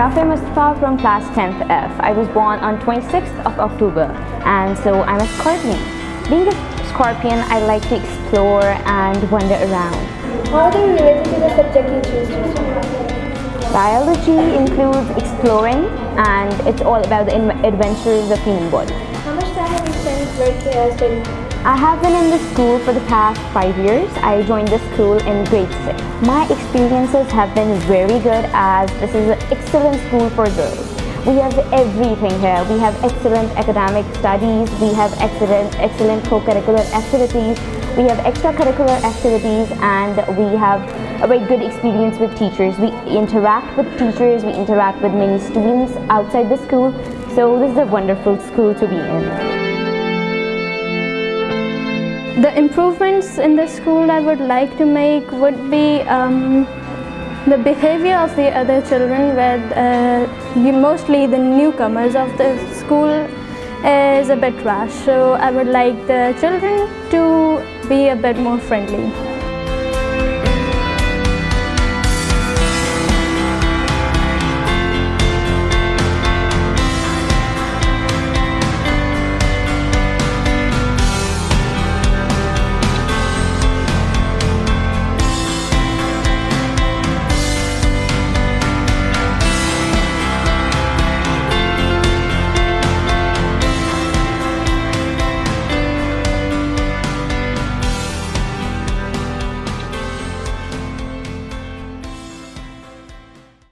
Rafi Mustafa from class 10th F. I was born on 26th of October and so I'm a Scorpion. Being a Scorpion, I like to explore and wander around. How do you relate to the subject you choose to? Biology includes exploring and it's all about the adventures of the human body. How much time have you spent with uh, studying? I have been in this school for the past five years. I joined this school in grade six. My experiences have been very good as this is an excellent school for girls. We have everything here. We have excellent academic studies, we have excellent, excellent co-curricular activities, we have extracurricular activities and we have a very good experience with teachers. We interact with teachers, we interact with many students outside the school. So this is a wonderful school to be in. The improvements in the school I would like to make would be um, the behavior of the other children where uh, mostly the newcomers of the school is a bit rash so I would like the children to be a bit more friendly.